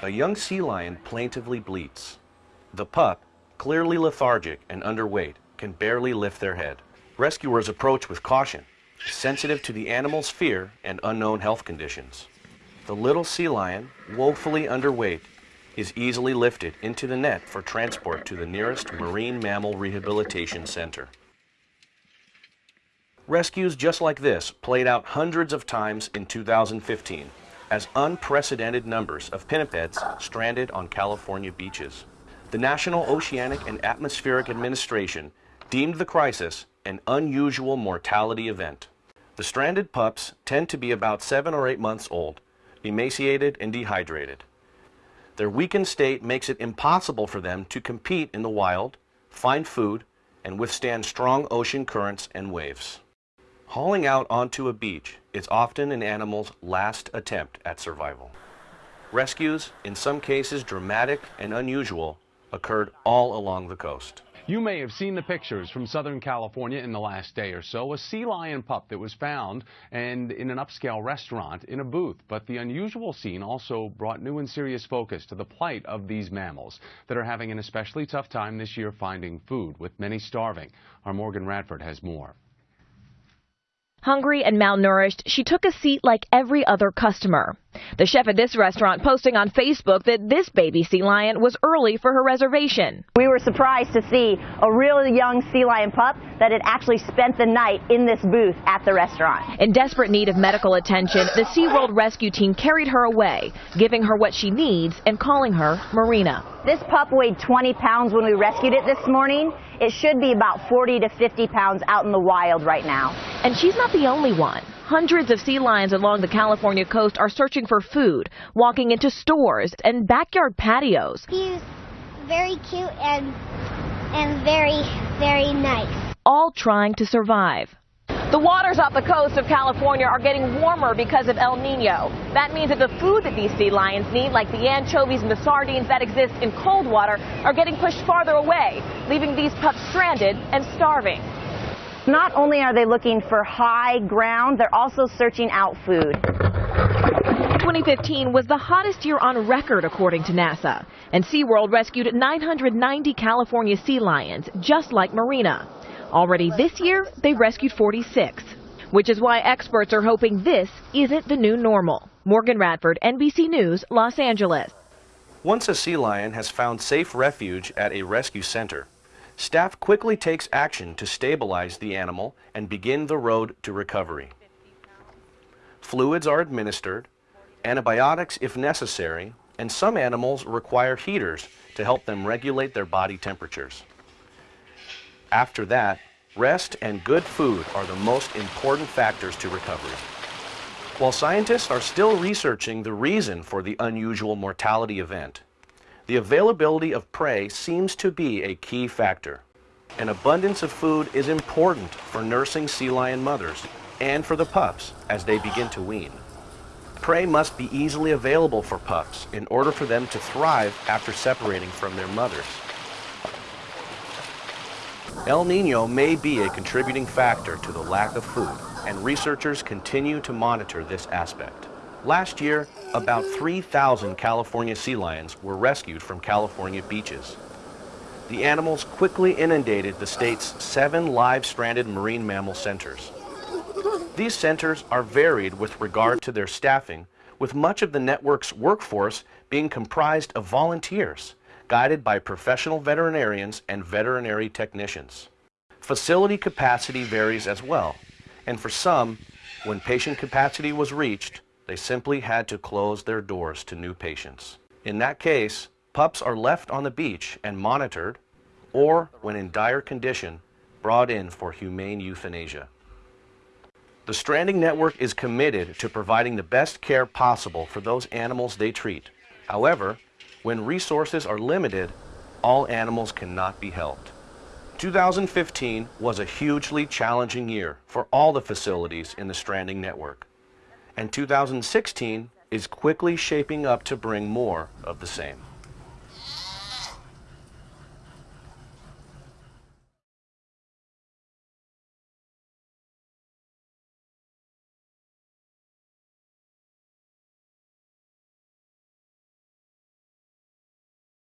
A young sea lion plaintively bleats. The pup, clearly lethargic and underweight, can barely lift their head. Rescuers approach with caution, sensitive to the animal's fear and unknown health conditions. The little sea lion, woefully underweight, is easily lifted into the net for transport to the nearest Marine Mammal Rehabilitation Center. Rescues just like this played out hundreds of times in 2015 as unprecedented numbers of pinnipeds stranded on California beaches. The National Oceanic and Atmospheric Administration deemed the crisis an unusual mortality event. The stranded pups tend to be about seven or eight months old, emaciated and dehydrated. Their weakened state makes it impossible for them to compete in the wild, find food, and withstand strong ocean currents and waves. Hauling out onto a beach is often an animal's last attempt at survival. Rescues, in some cases dramatic and unusual, occurred all along the coast. You may have seen the pictures from Southern California in the last day or so. A sea lion pup that was found and in an upscale restaurant in a booth. But the unusual scene also brought new and serious focus to the plight of these mammals that are having an especially tough time this year finding food, with many starving. Our Morgan Radford has more. Hungry and malnourished, she took a seat like every other customer. The chef at this restaurant posting on Facebook that this baby sea lion was early for her reservation. We were surprised to see a really young sea lion pup that had actually spent the night in this booth at the restaurant. In desperate need of medical attention, the SeaWorld rescue team carried her away, giving her what she needs and calling her Marina. This pup weighed 20 pounds when we rescued it this morning. It should be about 40 to 50 pounds out in the wild right now. And she's not the only one. Hundreds of sea lions along the California coast are searching for food, walking into stores and backyard patios. He's very cute and and very, very nice. All trying to survive. The waters off the coast of California are getting warmer because of El Nino. That means that the food that these sea lions need, like the anchovies and the sardines that exist in cold water, are getting pushed farther away, leaving these pups stranded and starving. Not only are they looking for high ground, they're also searching out food. 2015 was the hottest year on record, according to NASA, and SeaWorld rescued 990 California sea lions, just like Marina. Already this year, they've rescued 46, which is why experts are hoping this isn't the new normal. Morgan Radford, NBC News, Los Angeles. Once a sea lion has found safe refuge at a rescue center, staff quickly takes action to stabilize the animal and begin the road to recovery. Fluids are administered, antibiotics if necessary, and some animals require heaters to help them regulate their body temperatures. After that, rest and good food are the most important factors to recovery. While scientists are still researching the reason for the unusual mortality event, the availability of prey seems to be a key factor. An abundance of food is important for nursing sea lion mothers and for the pups as they begin to wean. Prey must be easily available for pups in order for them to thrive after separating from their mothers. El Nino may be a contributing factor to the lack of food, and researchers continue to monitor this aspect. Last year, about 3,000 California sea lions were rescued from California beaches. The animals quickly inundated the state's seven live stranded marine mammal centers. These centers are varied with regard to their staffing, with much of the network's workforce being comprised of volunteers, guided by professional veterinarians and veterinary technicians. Facility capacity varies as well, and for some, when patient capacity was reached, they simply had to close their doors to new patients. In that case, pups are left on the beach and monitored, or, when in dire condition, brought in for humane euthanasia. The Stranding Network is committed to providing the best care possible for those animals they treat. However, when resources are limited, all animals cannot be helped. 2015 was a hugely challenging year for all the facilities in the Stranding Network and 2016 is quickly shaping up to bring more of the same.